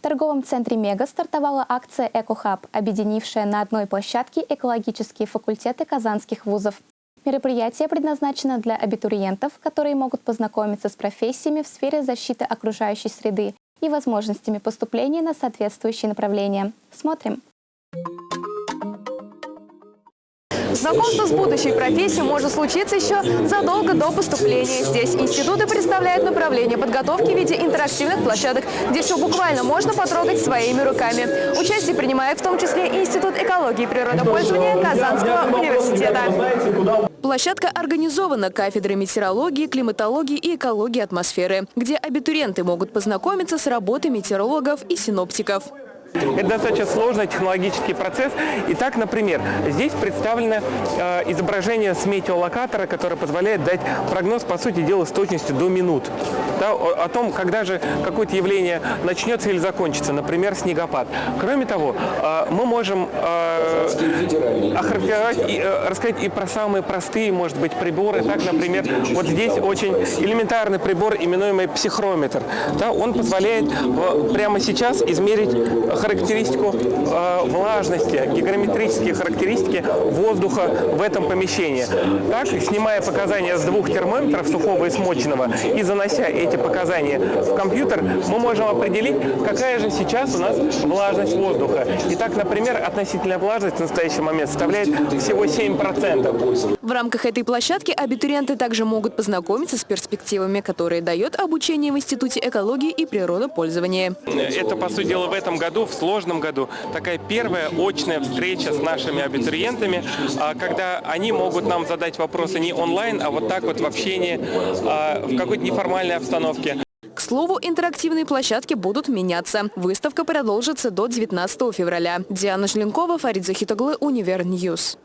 В торговом центре «Мега» стартовала акция «Экохаб», объединившая на одной площадке экологические факультеты казанских вузов. Мероприятие предназначено для абитуриентов, которые могут познакомиться с профессиями в сфере защиты окружающей среды и возможностями поступления на соответствующие направления. Смотрим. Знакомство с будущей профессией может случиться еще задолго до поступления. Здесь институты представляют направление подготовки в виде интерактивных площадок, где все буквально можно потрогать своими руками. Участие принимает в том числе Институт экологии и природопользования Казанского университета. Площадка организована кафедрой метеорологии, климатологии и экологии атмосферы, где абитуриенты могут познакомиться с работой метеорологов и синоптиков. Это достаточно сложный технологический процесс. Итак, например, здесь представлено э, изображение с метеолокатора, которое позволяет дать прогноз, по сути дела, с точностью до минут. Да, о, о том, когда же какое-то явление начнется или закончится, например, снегопад. Кроме того, э, мы можем э, охарактеризовать и э, рассказать и про самые простые, может быть, приборы. Так, например, вот здесь очень элементарный прибор, именуемый психрометр. Да, он позволяет э, прямо сейчас измерить характеристику э, влажности, гигрометрические характеристики воздуха в этом помещении. Так, снимая показания с двух термометров, сухого и смоченного, и занося эти показания в компьютер, мы можем определить, какая же сейчас у нас влажность воздуха. Итак, например, относительная влажность в настоящий момент составляет всего 7%. В рамках этой площадки абитуриенты также могут познакомиться с перспективами, которые дает обучение в Институте экологии и природопользования. Это, по сути дела, в этом году, в сложном году, такая первая очная встреча с нашими абитуриентами, а, когда они могут нам задать вопросы не онлайн, а вот так вот в общении, а, в какой-то неформальной обстановке. К слову, интерактивные площадки будут меняться. Выставка продолжится до 19 февраля. Диана Желенкова, Фарид Захитоглы, Univer News.